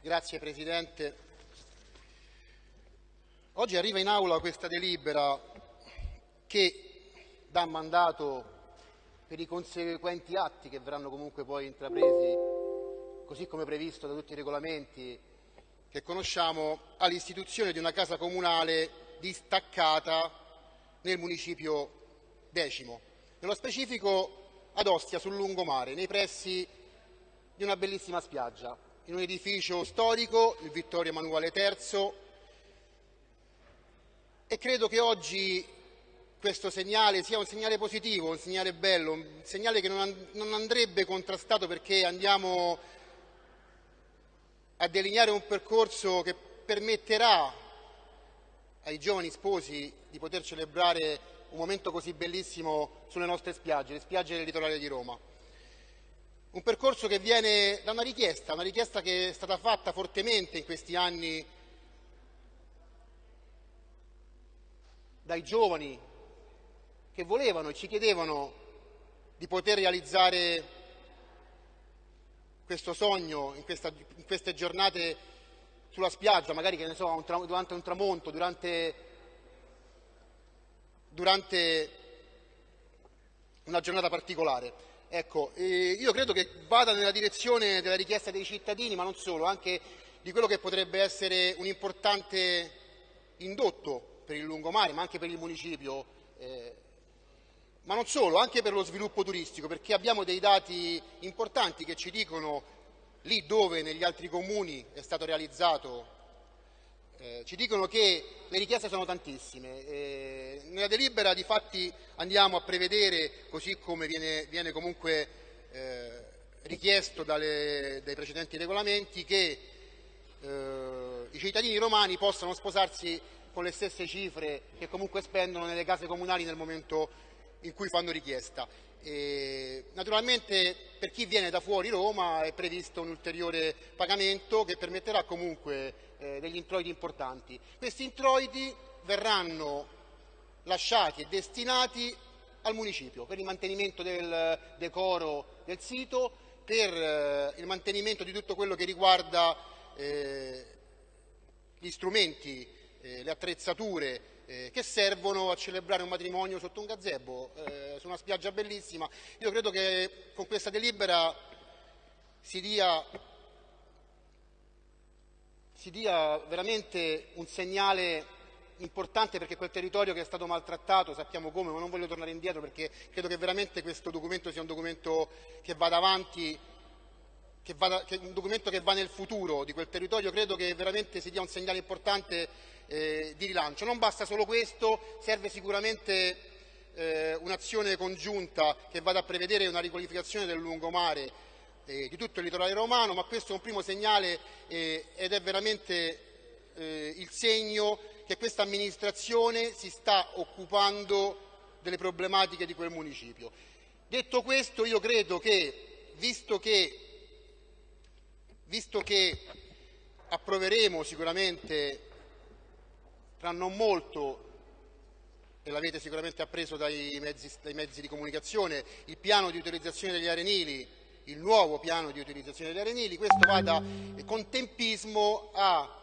Grazie Presidente. Oggi arriva in aula questa delibera che dà mandato per i conseguenti atti che verranno comunque poi intrapresi, così come previsto da tutti i regolamenti che conosciamo, all'istituzione di una casa comunale distaccata nel municipio decimo, nello specifico ad Ostia sul lungomare, nei pressi di una bellissima spiaggia, in un edificio storico, il Vittorio Emanuele III, e credo che oggi questo segnale sia un segnale positivo, un segnale bello, un segnale che non andrebbe contrastato perché andiamo a delineare un percorso che permetterà ai giovani sposi di poter celebrare un momento così bellissimo sulle nostre spiagge, le spiagge del litorale di Roma. Un percorso che viene da una richiesta, una richiesta che è stata fatta fortemente in questi anni dai giovani che volevano e ci chiedevano di poter realizzare questo sogno in, questa, in queste giornate sulla spiaggia, magari so, un durante un tramonto, durante, durante una giornata particolare. Ecco, eh, io credo che vada nella direzione della richiesta dei cittadini, ma non solo, anche di quello che potrebbe essere un importante indotto per il lungomare, ma anche per il municipio eh, ma non solo, anche per lo sviluppo turistico, perché abbiamo dei dati importanti che ci dicono lì dove negli altri comuni è stato realizzato eh, ci dicono che le richieste sono tantissime. Eh, nella delibera di fatti andiamo a prevedere, così come viene, viene comunque eh, richiesto dalle, dai precedenti regolamenti, che eh, i cittadini romani possano sposarsi con le stesse cifre che comunque spendono nelle case comunali nel momento in cui fanno richiesta. Naturalmente per chi viene da fuori Roma è previsto un ulteriore pagamento che permetterà comunque eh, degli introiti importanti. Questi introiti verranno lasciati e destinati al municipio per il mantenimento del decoro del sito, per eh, il mantenimento di tutto quello che riguarda eh, gli strumenti, eh, le attrezzature eh, che servono a celebrare un matrimonio sotto un gazebo, eh, su una spiaggia bellissima. Io credo che con questa delibera si dia, si dia veramente un segnale importante perché quel territorio che è stato maltrattato, sappiamo come, ma non voglio tornare indietro perché credo che veramente questo documento sia un documento che vada avanti che, vada, che un documento che va nel futuro di quel territorio, credo che veramente si dia un segnale importante eh, di rilancio. Non basta solo questo, serve sicuramente eh, un'azione congiunta che vada a prevedere una riqualificazione del lungomare eh, di tutto il litorale romano, ma questo è un primo segnale eh, ed è veramente eh, il segno che questa amministrazione si sta occupando delle problematiche di quel municipio. Detto questo, io credo che, visto che visto che approveremo sicuramente tra non molto e l'avete sicuramente appreso dai mezzi, dai mezzi, di comunicazione, il piano di utilizzazione degli arenili, il nuovo piano di utilizzazione degli arenili, questo vada con tempismo a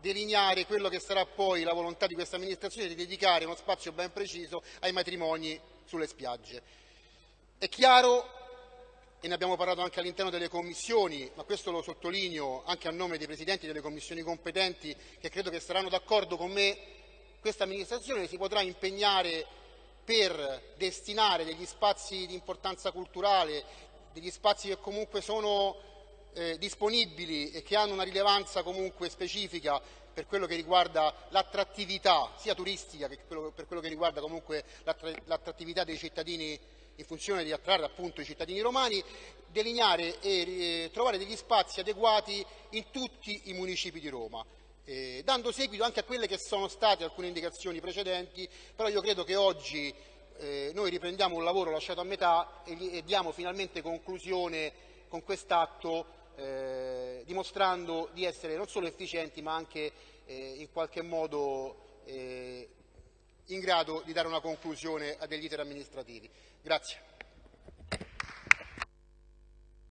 delineare quello che sarà poi la volontà di questa amministrazione di dedicare uno spazio ben preciso ai matrimoni sulle spiagge. È chiaro e ne abbiamo parlato anche all'interno delle commissioni, ma questo lo sottolineo anche a nome dei presidenti delle commissioni competenti che credo che saranno d'accordo con me, questa amministrazione si potrà impegnare per destinare degli spazi di importanza culturale, degli spazi che comunque sono eh, disponibili e che hanno una rilevanza comunque specifica per quello che riguarda l'attrattività sia turistica che per quello che riguarda comunque l'attrattività dei cittadini in funzione di attrarre appunto i cittadini romani, delineare e trovare degli spazi adeguati in tutti i municipi di Roma. Eh, dando seguito anche a quelle che sono state alcune indicazioni precedenti, però io credo che oggi eh, noi riprendiamo un lavoro lasciato a metà e, e diamo finalmente conclusione con quest'atto eh, dimostrando di essere non solo efficienti ma anche eh, in qualche modo eh, in grado di dare una conclusione a degli iter amministrativi. Grazie.